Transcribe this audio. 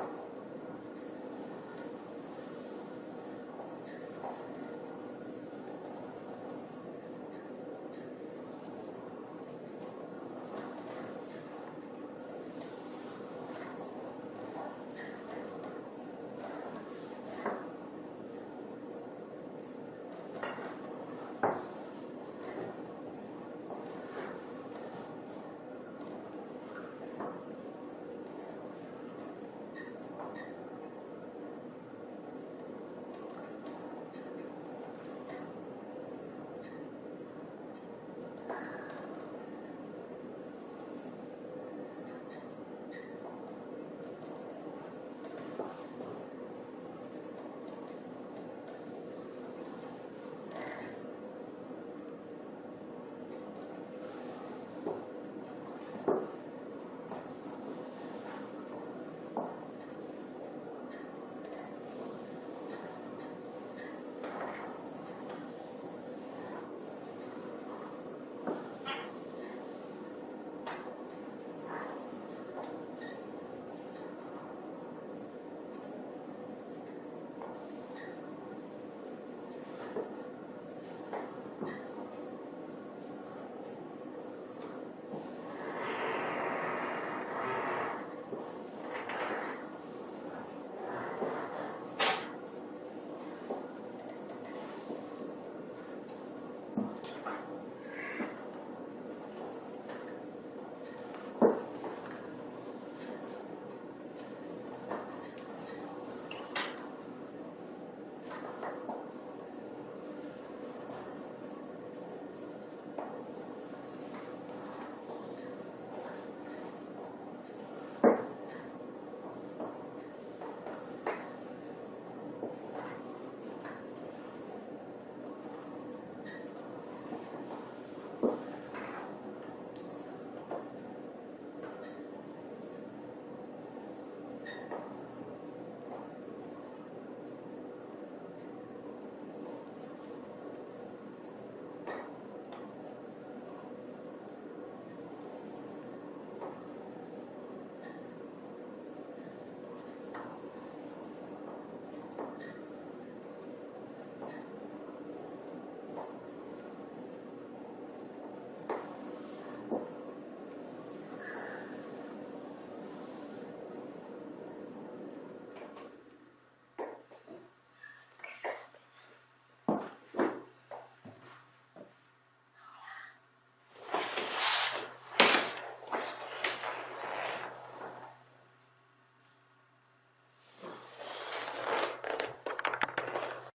Bye.